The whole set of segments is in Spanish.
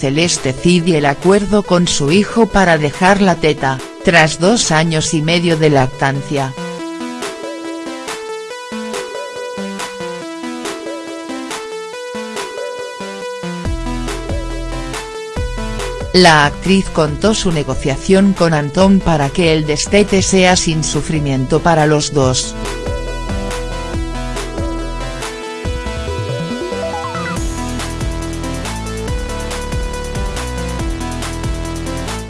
Celeste Cid y el acuerdo con su hijo para dejar la teta, tras dos años y medio de lactancia. La actriz contó su negociación con Antón para que el destete sea sin sufrimiento para los dos.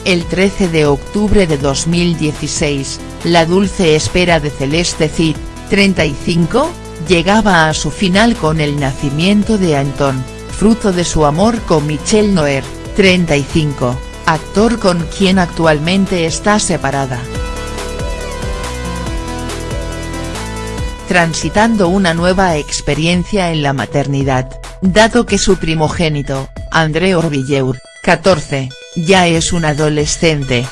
El 13 de octubre de 2016, la dulce espera de Celeste Cid, 35, llegaba a su final con el nacimiento de Antón, fruto de su amor con Michelle Noer. 35, actor con quien actualmente está separada. Transitando una nueva experiencia en la maternidad, dado que su primogénito, André Orvilleur, 14, ya es un adolescente,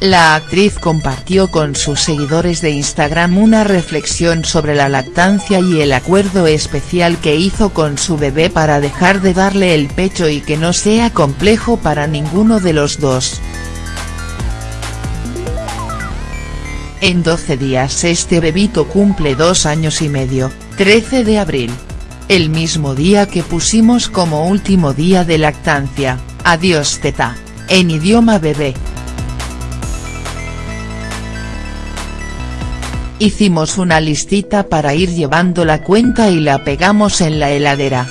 La actriz compartió con sus seguidores de Instagram una reflexión sobre la lactancia y el acuerdo especial que hizo con su bebé para dejar de darle el pecho y que no sea complejo para ninguno de los dos. En 12 días este bebito cumple dos años y medio, 13 de abril. El mismo día que pusimos como último día de lactancia, adiós teta, en idioma bebé. Hicimos una listita para ir llevando la cuenta y la pegamos en la heladera.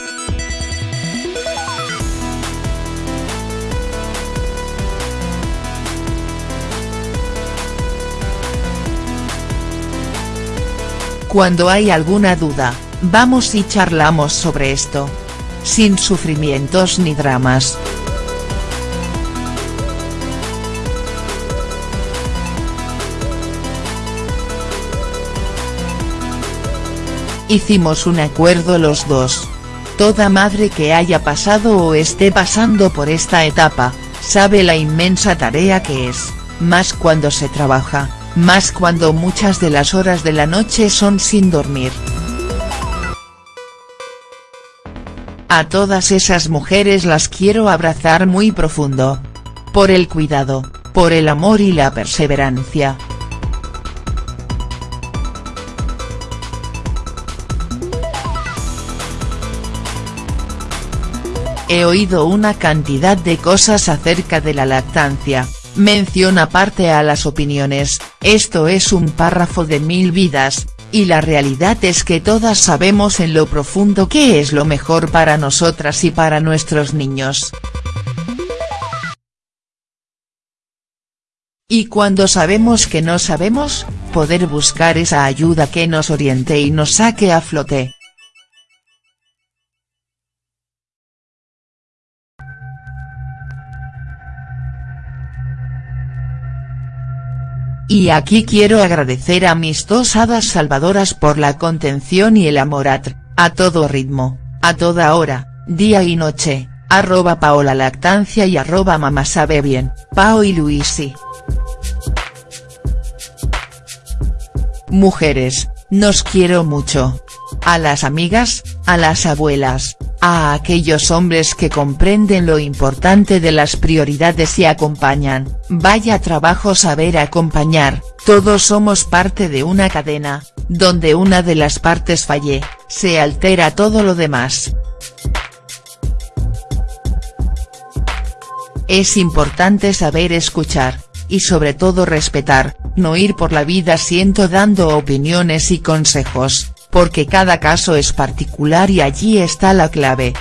Cuando hay alguna duda, vamos y charlamos sobre esto. Sin sufrimientos ni dramas. Hicimos un acuerdo los dos. Toda madre que haya pasado o esté pasando por esta etapa, sabe la inmensa tarea que es, más cuando se trabaja, más cuando muchas de las horas de la noche son sin dormir. A todas esas mujeres las quiero abrazar muy profundo. Por el cuidado, por el amor y la perseverancia. He oído una cantidad de cosas acerca de la lactancia, mención aparte a las opiniones, esto es un párrafo de mil vidas, y la realidad es que todas sabemos en lo profundo qué es lo mejor para nosotras y para nuestros niños. Y cuando sabemos que no sabemos, poder buscar esa ayuda que nos oriente y nos saque a flote. Y aquí quiero agradecer a mis dos hadas salvadoras por la contención y el amor a, a todo ritmo, a toda hora, día y noche, arroba paola lactancia y arroba mamá sabe bien, Pao y Luisi. Mujeres, nos quiero mucho. A las amigas, a las abuelas, a aquellos hombres que comprenden lo importante de las prioridades y acompañan, vaya trabajo saber acompañar, todos somos parte de una cadena, donde una de las partes falle, se altera todo lo demás. Es importante saber escuchar, y sobre todo respetar, no ir por la vida siento dando opiniones y consejos, porque cada caso es particular y allí está la clave.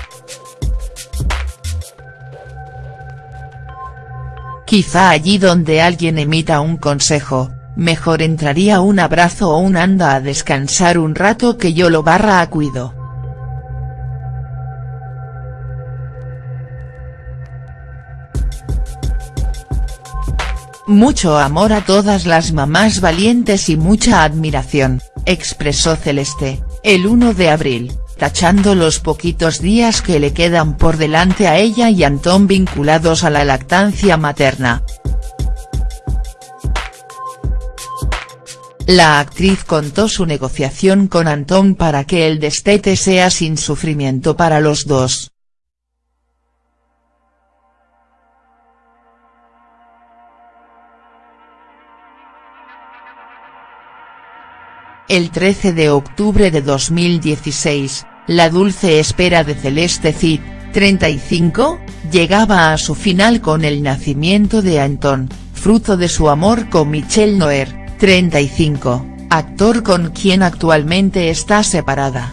Quizá allí donde alguien emita un consejo, mejor entraría un abrazo o un anda a descansar un rato que yo lo barra a cuido. Mucho amor a todas las mamás valientes y mucha admiración, expresó Celeste, el 1 de abril, tachando los poquitos días que le quedan por delante a ella y Antón vinculados a la lactancia materna. la actriz contó su negociación con Antón para que el destete sea sin sufrimiento para los dos. El 13 de octubre de 2016, La dulce espera de Celeste Cid, 35, llegaba a su final con el nacimiento de Antón, fruto de su amor con Michelle Noer, 35, actor con quien actualmente está separada.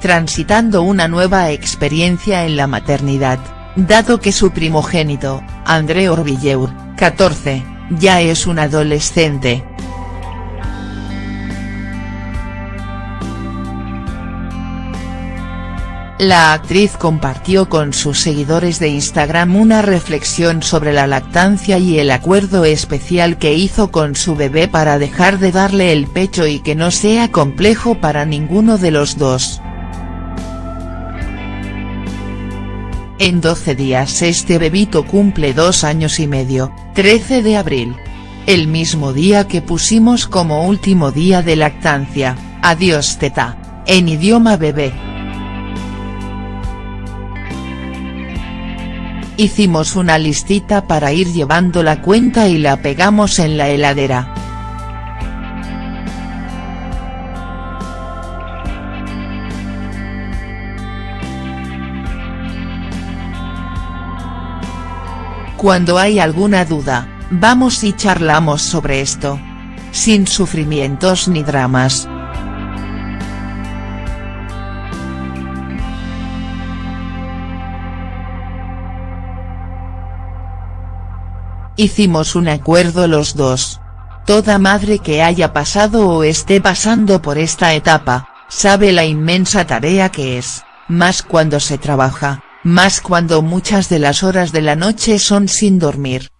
Transitando una nueva experiencia en la maternidad, dado que su primogénito, André Orbilleur, 14, ya es un adolescente. La actriz compartió con sus seguidores de Instagram una reflexión sobre la lactancia y el acuerdo especial que hizo con su bebé para dejar de darle el pecho y que no sea complejo para ninguno de los dos. En 12 días este bebito cumple dos años y medio, 13 de abril. El mismo día que pusimos como último día de lactancia, adiós teta, en idioma bebé. Hicimos una listita para ir llevando la cuenta y la pegamos en la heladera. Cuando hay alguna duda, vamos y charlamos sobre esto. Sin sufrimientos ni dramas. Hicimos un acuerdo los dos. Toda madre que haya pasado o esté pasando por esta etapa, sabe la inmensa tarea que es, más cuando se trabaja, más cuando muchas de las horas de la noche son sin dormir.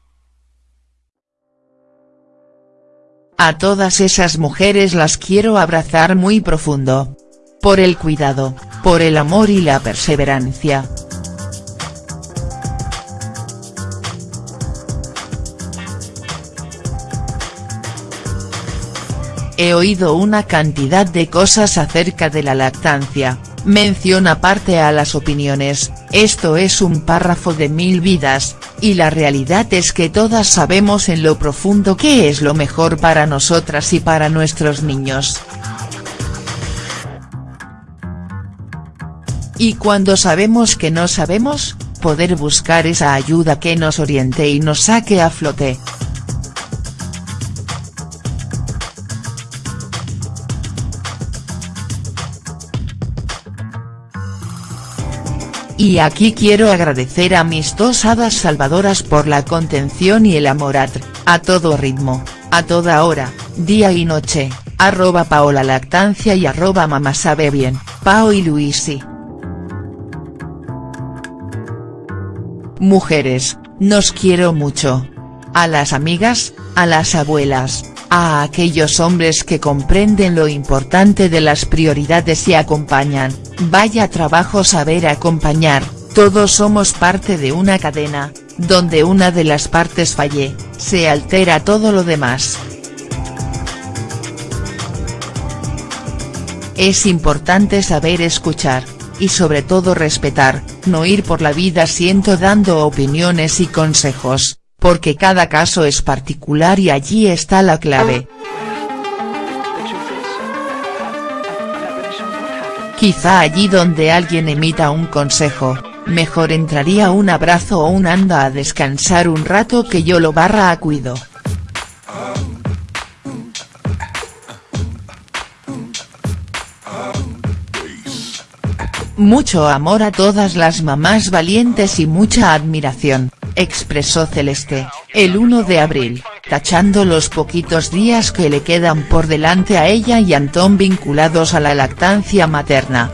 A todas esas mujeres las quiero abrazar muy profundo. Por el cuidado, por el amor y la perseverancia. He oído una cantidad de cosas acerca de la lactancia, mención aparte a las opiniones, esto es un párrafo de mil vidas, y la realidad es que todas sabemos en lo profundo qué es lo mejor para nosotras y para nuestros niños. Y cuando sabemos que no sabemos, poder buscar esa ayuda que nos oriente y nos saque a flote. Y aquí quiero agradecer a mis dos hadas salvadoras por la contención y el amor a, a todo ritmo, a toda hora, día y noche, arroba paola lactancia y arroba mamá sabe bien, Pao y Luisi. Mujeres, nos quiero mucho. A las amigas, a las abuelas, a aquellos hombres que comprenden lo importante de las prioridades y acompañan, vaya trabajo saber acompañar, todos somos parte de una cadena, donde una de las partes falle, se altera todo lo demás. Es importante saber escuchar, y sobre todo respetar, no ir por la vida siento dando opiniones y consejos, porque cada caso es particular y allí está la clave. Quizá allí donde alguien emita un consejo, mejor entraría un abrazo o un anda a descansar un rato que yo lo barra a cuido. Mucho amor a todas las mamás valientes y mucha admiración expresó Celeste, el 1 de abril, tachando los poquitos días que le quedan por delante a ella y Antón vinculados a la lactancia materna.